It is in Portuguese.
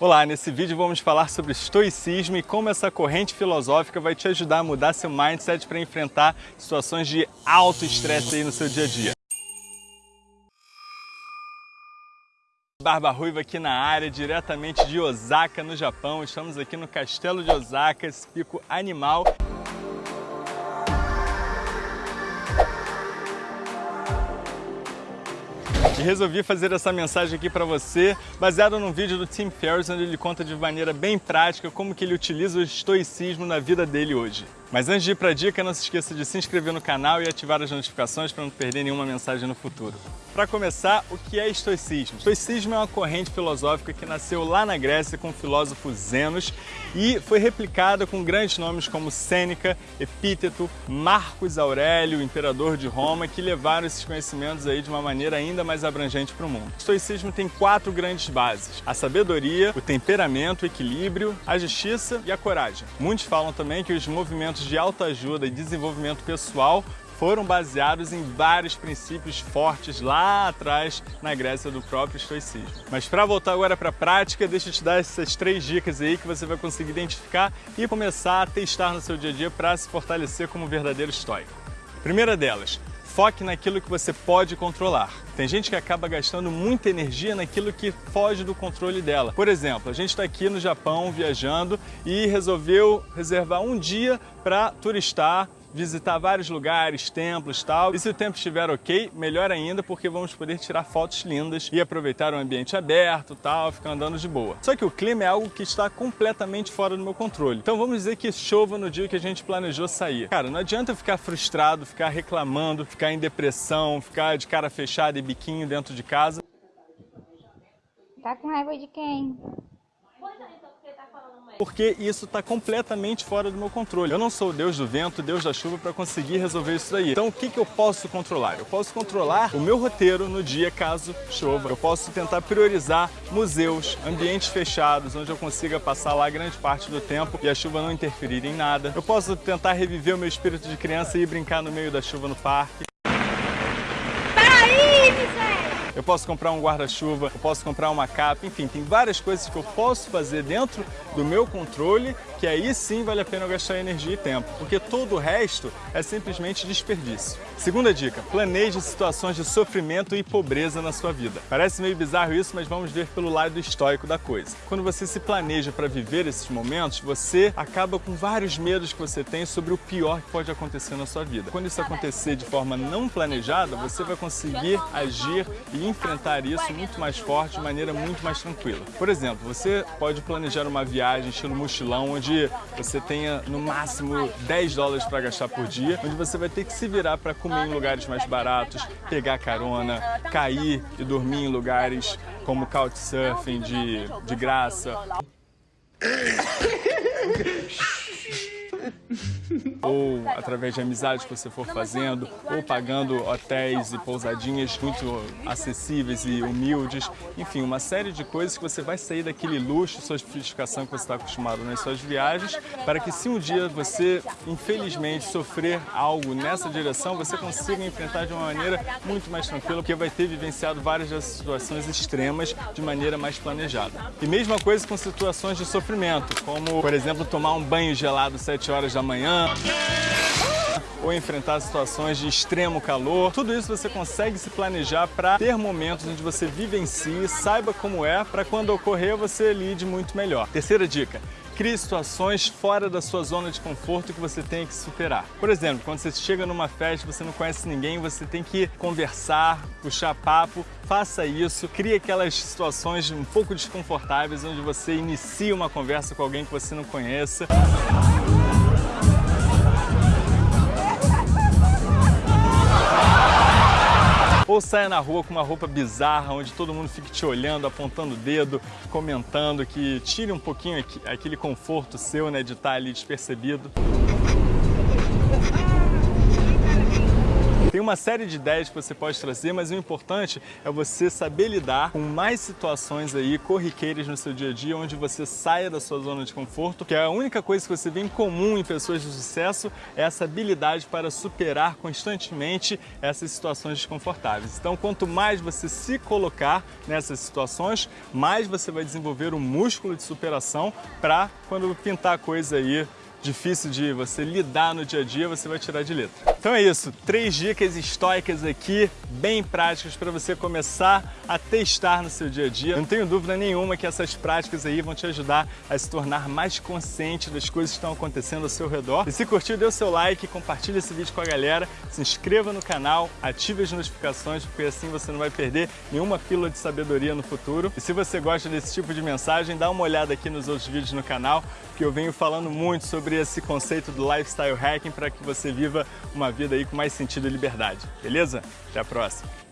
Olá, nesse vídeo vamos falar sobre estoicismo e como essa corrente filosófica vai te ajudar a mudar seu mindset para enfrentar situações de alto estresse aí no seu dia a dia. Barba Ruiva aqui na área, diretamente de Osaka, no Japão. Estamos aqui no Castelo de Osaka, esse pico animal. E resolvi fazer essa mensagem aqui para você, baseado num vídeo do Tim Ferriss, onde ele conta de maneira bem prática como que ele utiliza o estoicismo na vida dele hoje. Mas antes de ir para a dica, não se esqueça de se inscrever no canal e ativar as notificações para não perder nenhuma mensagem no futuro. Para começar, o que é estoicismo? Estoicismo é uma corrente filosófica que nasceu lá na Grécia com o filósofo Zenos e foi replicada com grandes nomes como Sêneca, Epíteto, Marcos Aurélio, imperador de Roma, que levaram esses conhecimentos aí de uma maneira ainda mais abrangente para o mundo. O estoicismo tem quatro grandes bases: a sabedoria, o temperamento, o equilíbrio, a justiça e a coragem. Muitos falam também que os movimentos de autoajuda e desenvolvimento pessoal foram baseados em vários princípios fortes lá atrás na Grécia do próprio estoicismo. Mas para voltar agora para a prática, deixa eu te dar essas três dicas aí que você vai conseguir identificar e começar a testar no seu dia a dia para se fortalecer como verdadeiro estoico. Primeira delas, foque naquilo que você pode controlar. Tem gente que acaba gastando muita energia naquilo que foge do controle dela. Por exemplo, a gente está aqui no Japão viajando e resolveu reservar um dia para turistar visitar vários lugares, templos tal. E se o tempo estiver ok, melhor ainda, porque vamos poder tirar fotos lindas e aproveitar o ambiente aberto tal, ficar andando de boa. Só que o clima é algo que está completamente fora do meu controle. Então vamos dizer que chova no dia que a gente planejou sair. Cara, não adianta eu ficar frustrado, ficar reclamando, ficar em depressão, ficar de cara fechada e biquinho dentro de casa. Tá com raiva de quem? Porque isso está completamente fora do meu controle. Eu não sou o deus do vento, deus da chuva para conseguir resolver isso daí. Então o que, que eu posso controlar? Eu posso controlar o meu roteiro no dia caso chova. Eu posso tentar priorizar museus, ambientes fechados, onde eu consiga passar lá grande parte do tempo e a chuva não interferir em nada. Eu posso tentar reviver o meu espírito de criança e ir brincar no meio da chuva no parque. Eu posso comprar um guarda-chuva, eu posso comprar uma capa, enfim, tem várias coisas que eu posso fazer dentro do meu controle que aí sim vale a pena eu gastar energia e tempo, porque todo o resto é simplesmente desperdício. Segunda dica, planeje situações de sofrimento e pobreza na sua vida. Parece meio bizarro isso, mas vamos ver pelo lado estoico da coisa. Quando você se planeja para viver esses momentos, você acaba com vários medos que você tem sobre o pior que pode acontecer na sua vida. Quando isso acontecer de forma não planejada, você vai conseguir agir e enfrentar isso muito mais forte, de maneira muito mais tranquila. Por exemplo, você pode planejar uma viagem estilo mochilão, onde você tenha no máximo 10 dólares para gastar por dia, onde você vai ter que se virar para comer em lugares mais baratos, pegar carona, cair e dormir em lugares como couchsurfing de, de graça. ou através de amizades que você for fazendo, ou pagando hotéis e pousadinhas muito acessíveis e humildes. Enfim, uma série de coisas que você vai sair daquele luxo, sofisticação que você está acostumado nas suas viagens, para que se um dia você, infelizmente, sofrer algo nessa direção, você consiga enfrentar de uma maneira muito mais tranquila, porque vai ter vivenciado várias dessas situações extremas de maneira mais planejada. E mesma coisa com situações de sofrimento, como, por exemplo, tomar um banho gelado 7 horas da manhã, ou enfrentar situações de extremo calor. Tudo isso você consegue se planejar para ter momentos onde você vivencie, saiba como é, para quando ocorrer você lide muito melhor. Terceira dica, crie situações fora da sua zona de conforto que você tem que superar. Por exemplo, quando você chega numa festa, você não conhece ninguém, você tem que conversar, puxar papo, faça isso, crie aquelas situações um pouco desconfortáveis onde você inicia uma conversa com alguém que você não conheça. Ou saia na rua com uma roupa bizarra, onde todo mundo fique te olhando, apontando o dedo, comentando, que tire um pouquinho aquele conforto seu, né, de estar ali despercebido. Tem uma série de ideias que você pode trazer, mas o importante é você saber lidar com mais situações aí corriqueiras no seu dia a dia, onde você saia da sua zona de conforto, que é a única coisa que você vê em comum em pessoas de sucesso é essa habilidade para superar constantemente essas situações desconfortáveis. Então, quanto mais você se colocar nessas situações, mais você vai desenvolver um músculo de superação para quando pintar coisa aí difícil de você lidar no dia a dia, você vai tirar de letra. Então é isso, três dicas estoicas aqui, bem práticas para você começar a testar no seu dia a dia. não tenho dúvida nenhuma que essas práticas aí vão te ajudar a se tornar mais consciente das coisas que estão acontecendo ao seu redor. E se curtiu, dê o seu like, compartilhe esse vídeo com a galera, se inscreva no canal, ative as notificações, porque assim você não vai perder nenhuma pílula de sabedoria no futuro. E se você gosta desse tipo de mensagem, dá uma olhada aqui nos outros vídeos no canal, que eu venho falando muito sobre esse conceito do lifestyle hacking para que você viva uma vida aí com mais sentido e liberdade. Beleza? Até a próxima!